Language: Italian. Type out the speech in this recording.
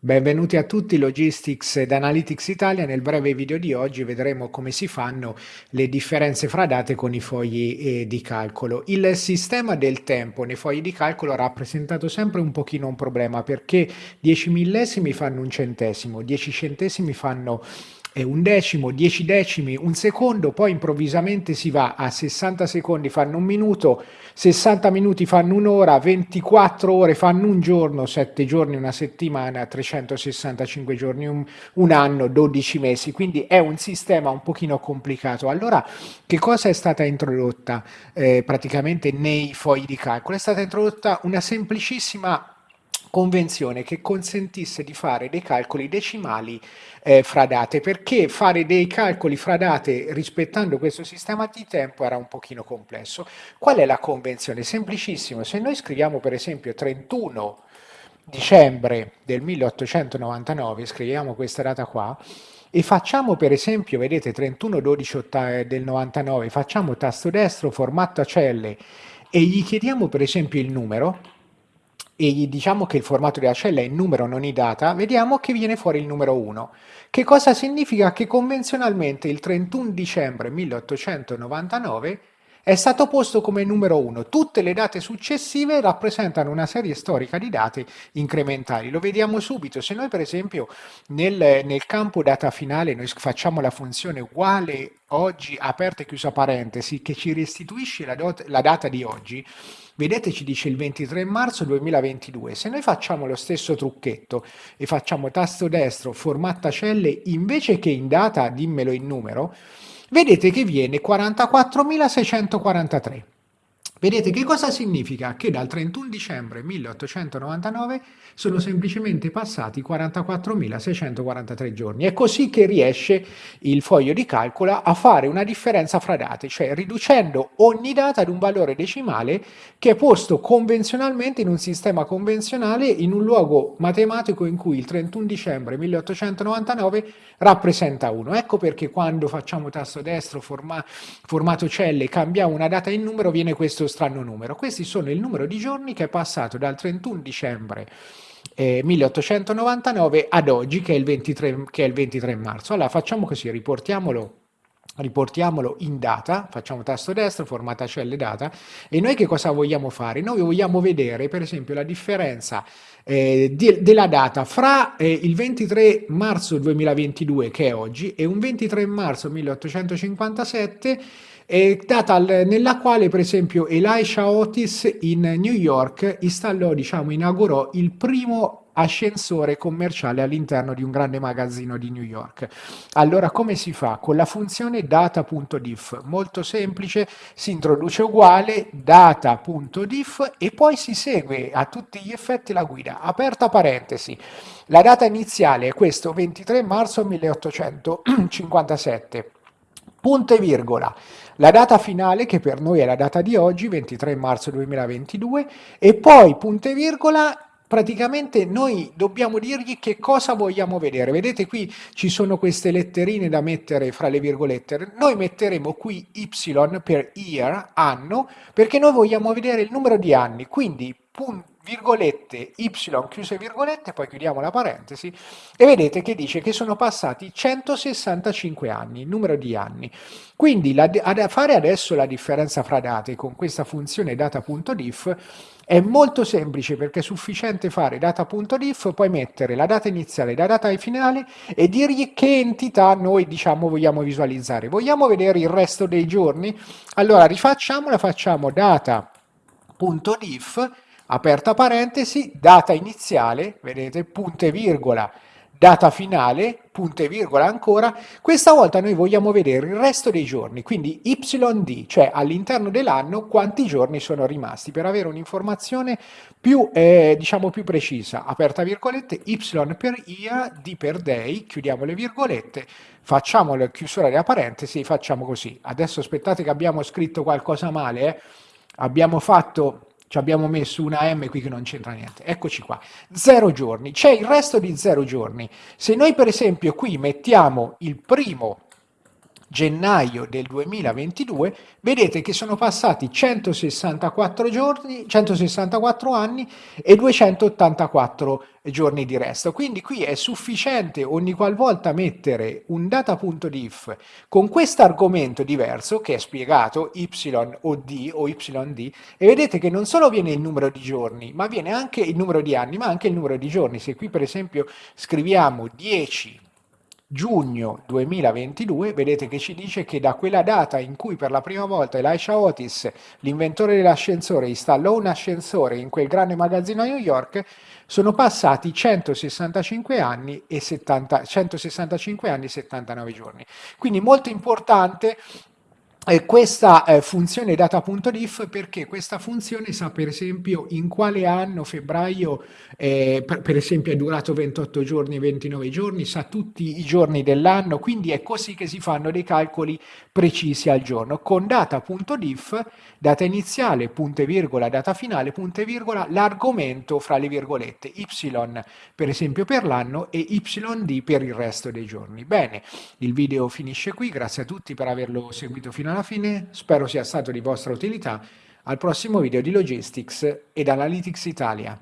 Benvenuti a tutti Logistics ed Analytics Italia. Nel breve video di oggi vedremo come si fanno le differenze fra date con i fogli eh, di calcolo. Il sistema del tempo nei fogli di calcolo ha rappresentato sempre un pochino un problema perché 10 millesimi fanno un centesimo, 10 centesimi fanno un decimo, 10 decimi, un secondo, poi improvvisamente si va a 60 secondi fanno un minuto, 60 minuti fanno un'ora, 24 ore fanno un giorno, 7 giorni una settimana, 365 giorni un, un anno, 12 mesi, quindi è un sistema un pochino complicato. Allora, che cosa è stata introdotta eh, praticamente nei fogli di calcolo? È stata introdotta una semplicissima convenzione che consentisse di fare dei calcoli decimali eh, fra date, perché fare dei calcoli fra date rispettando questo sistema di tempo era un pochino complesso. Qual è la convenzione? Semplicissimo, se noi scriviamo per esempio 31 dicembre del 1899, scriviamo questa data qua, e facciamo per esempio, vedete 31 12 del 99, facciamo tasto destro, formato a celle e gli chiediamo per esempio il numero, e gli diciamo che il formato della cella è in numero non in data, vediamo che viene fuori il numero 1. Che cosa significa? Che convenzionalmente il 31 dicembre 1899 è stato posto come numero 1. Tutte le date successive rappresentano una serie storica di date incrementali. Lo vediamo subito. Se noi per esempio nel, nel campo data finale noi facciamo la funzione uguale oggi aperta e chiusa parentesi che ci restituisce la, la data di oggi, vedete ci dice il 23 marzo 2022. Se noi facciamo lo stesso trucchetto e facciamo tasto destro, formatta celle, invece che in data dimmelo in numero, vedete che viene 44.643. Vedete che cosa significa? Che dal 31 dicembre 1899 sono semplicemente passati 44.643 giorni. È così che riesce il foglio di calcolo a fare una differenza fra date, cioè riducendo ogni data ad un valore decimale che è posto convenzionalmente in un sistema convenzionale in un luogo matematico in cui il 31 dicembre 1899 rappresenta 1. Ecco perché quando facciamo tasto destro, forma, formato celle, cambiamo una data in numero, viene questo strano numero. Questi sono il numero di giorni che è passato dal 31 dicembre eh, 1899 ad oggi che è, il 23, che è il 23 marzo. Allora facciamo così, riportiamolo riportiamolo in data, facciamo tasto destro, formata celle data, e noi che cosa vogliamo fare? Noi vogliamo vedere per esempio la differenza eh, di, della data fra eh, il 23 marzo 2022 che è oggi e un 23 marzo 1857 eh, data nella quale per esempio Elisha Otis in New York installò, diciamo, inaugurò il primo ascensore commerciale all'interno di un grande magazzino di New York. Allora come si fa? Con la funzione data.diff, molto semplice, si introduce uguale data.diff e poi si segue a tutti gli effetti la guida, aperta parentesi. La data iniziale è questo 23 marzo 1857 punto e virgola, la data finale che per noi è la data di oggi, 23 marzo 2022, e poi punto e virgola praticamente noi dobbiamo dirgli che cosa vogliamo vedere. Vedete qui ci sono queste letterine da mettere fra le virgolette. Noi metteremo qui y per year, anno, perché noi vogliamo vedere il numero di anni. Quindi punto virgolette, y chiuse virgolette, poi chiudiamo la parentesi, e vedete che dice che sono passati 165 anni, il numero di anni. Quindi la, ad, fare adesso la differenza fra date con questa funzione data.diff è molto semplice perché è sufficiente fare data.diff, poi mettere la data iniziale la data finale e dirgli che entità noi diciamo vogliamo visualizzare. Vogliamo vedere il resto dei giorni? Allora rifacciamola, facciamo data.diff aperta parentesi, data iniziale, vedete, punto e virgola, data finale, punto e virgola ancora, questa volta noi vogliamo vedere il resto dei giorni, quindi YD, cioè all'interno dell'anno quanti giorni sono rimasti, per avere un'informazione più, eh, diciamo più precisa, aperta virgolette, Y per year, D per day, chiudiamo le virgolette, facciamo la chiusura della parentesi, facciamo così. Adesso aspettate che abbiamo scritto qualcosa male, eh? abbiamo fatto ci abbiamo messo una M qui che non c'entra niente. Eccoci qua. Zero giorni. C'è il resto di zero giorni. Se noi per esempio qui mettiamo il primo gennaio del 2022, vedete che sono passati 164 giorni, 164 anni e 284 giorni di resto. Quindi qui è sufficiente ogni qualvolta mettere un data.diff con questo argomento diverso che è spiegato y o d o yd e vedete che non solo viene il numero di giorni, ma viene anche il numero di anni, ma anche il numero di giorni. Se qui per esempio scriviamo 10 giugno 2022, vedete che ci dice che da quella data in cui per la prima volta Elisha Otis, l'inventore dell'ascensore, installò un ascensore in quel grande magazzino a New York, sono passati 165 anni e, 70, 165 anni e 79 giorni. Quindi molto importante eh, questa eh, funzione data.diff perché questa funzione sa per esempio in quale anno febbraio eh, per, per, esempio è durato 28 giorni e 29 giorni sa tutti i giorni dell'anno quindi è così che si fanno dei calcoli precisi al giorno. Con data.diff data iniziale punto e virgola data finale punto e virgola l'argomento fra le virgolette y per esempio per l'anno e yd per il resto dei giorni. Bene il video finisce qui. Grazie a tutti per averlo seguito fino alla alla fine spero sia stato di vostra utilità. Al prossimo video di Logistics ed Analytics Italia.